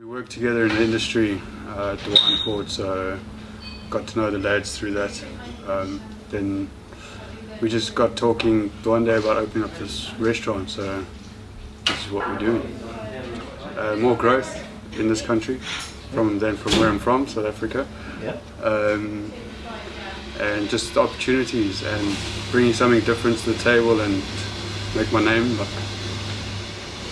We worked together in the industry uh, at the Wineport, so got to know the lads through that. Um, then we just got talking one day about opening up this restaurant, so this is what we're doing. Uh, more growth in this country from than from where I'm from, South Africa. Um, and just opportunities and bringing something different to the table and make my name look.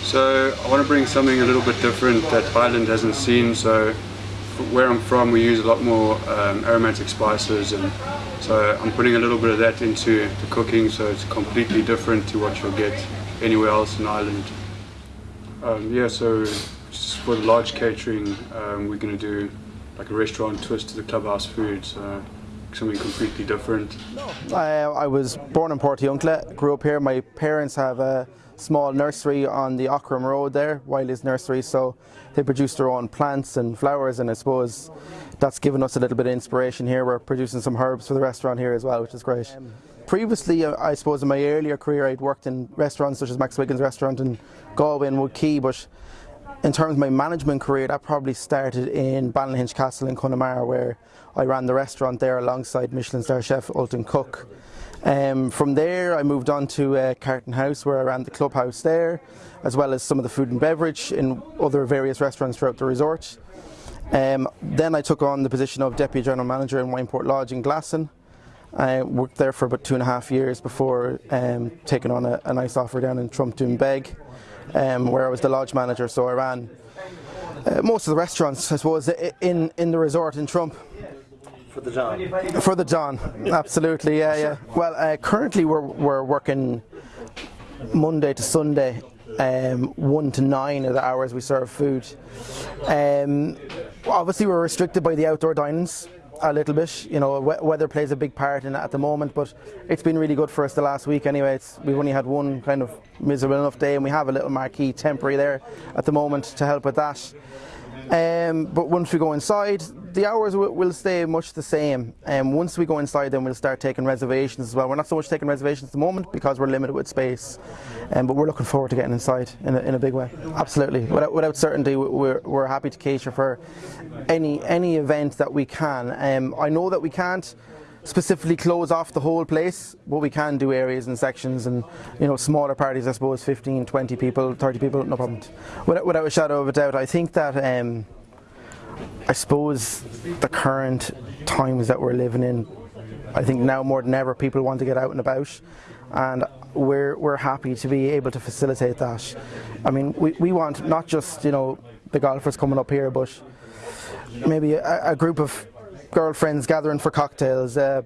So I want to bring something a little bit different that Ireland hasn't seen. So where I'm from, we use a lot more um, aromatic spices, and so I'm putting a little bit of that into the cooking. So it's completely different to what you'll get anywhere else in Ireland. Um, yeah, so for the large catering, um, we're going to do like a restaurant twist to the clubhouse food. So something completely different. I, I was born in Portiuncula, grew up here. My parents have a small nursery on the Aughrim Road there, Wiley's Nursery, so they produce their own plants and flowers and I suppose that's given us a little bit of inspiration here. We're producing some herbs for the restaurant here as well, which is great. Previously, uh, I suppose in my earlier career I'd worked in restaurants such as Max Wiggins restaurant in Galway and Wood Quay, but in terms of my management career, that probably started in Ballynahinch Castle in Connemara, where I ran the restaurant there alongside Michelin star chef Ultan Cooke. Um, from there, I moved on to uh, Carton House, where I ran the clubhouse there, as well as some of the food and beverage in other various restaurants throughout the resort. Um, then I took on the position of Deputy General Manager in Wineport Lodge in Glasson. I worked there for about two and a half years before um, taking on a, a, nice offer down in Trump Beg, um, where I was the lodge manager. So I ran uh, most of the restaurants, I suppose, in, in the resort in Trump. For the John. For the John, absolutely, yeah, yeah. Well, uh, currently we're, we're working Monday to Sunday, um, one to nine of the hours we serve food. Um, obviously, we're restricted by the outdoor dinings a little bit. You know, weather plays a big part in it at the moment, but it's been really good for us the last week anyway. It's, we've only had one kind of miserable enough day, and we have a little marquee temporary there at the moment to help with that. Um, but once we go inside, the hours will stay much the same. Um, once we go inside, then we'll start taking reservations as well. We're not so much taking reservations at the moment because we're limited with space, um, but we're looking forward to getting inside in a, in a big way. Absolutely, without, without certainty, we're, we're happy to cater for any any event that we can. Um, I know that we can't specifically close off the whole place, but we can do areas and sections and you know smaller parties. I suppose 15, 20 people, 30 people, no problem. Without, without a shadow of a doubt, I think that. Um, I suppose the current times that we're living in, I think now more than ever people want to get out and about, and we're we're happy to be able to facilitate that. I mean, we, we want not just you know the golfers coming up here, but maybe a, a group of girlfriends gathering for cocktails, uh,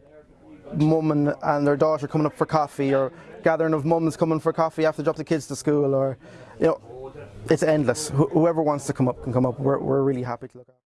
mum and, and their daughter coming up for coffee, or gathering of mums coming for coffee after drop the kids to school, or you know, it's endless. Wh whoever wants to come up can come up. We're, we're really happy to look at.